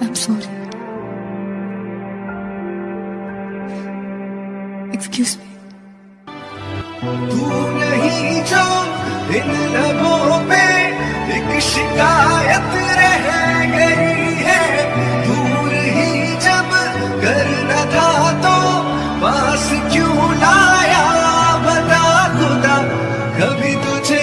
I'm sorry. Excuse me. तू नहीं जो इन लबों पे, एक शिकायत रह गई है दूर ही जब करना था तो पास क्यों लाया बता खुदा कभी तुझे